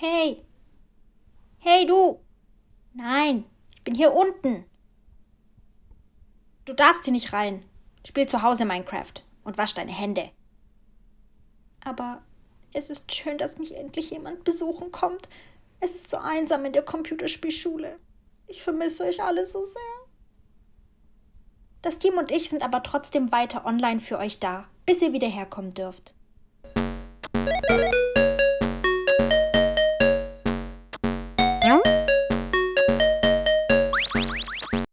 Hey. Hey, du. Ich bin hier unten. Du darfst hier nicht rein. Spiel zu Hause Minecraft und wasch deine Hände. Aber es ist schön, dass mich endlich jemand besuchen kommt. Es ist so einsam in der Computerspielschule. Ich vermisse euch alle so sehr. Das Team und ich sind aber trotzdem weiter online für euch da, bis ihr wieder herkommen dürft. Ja?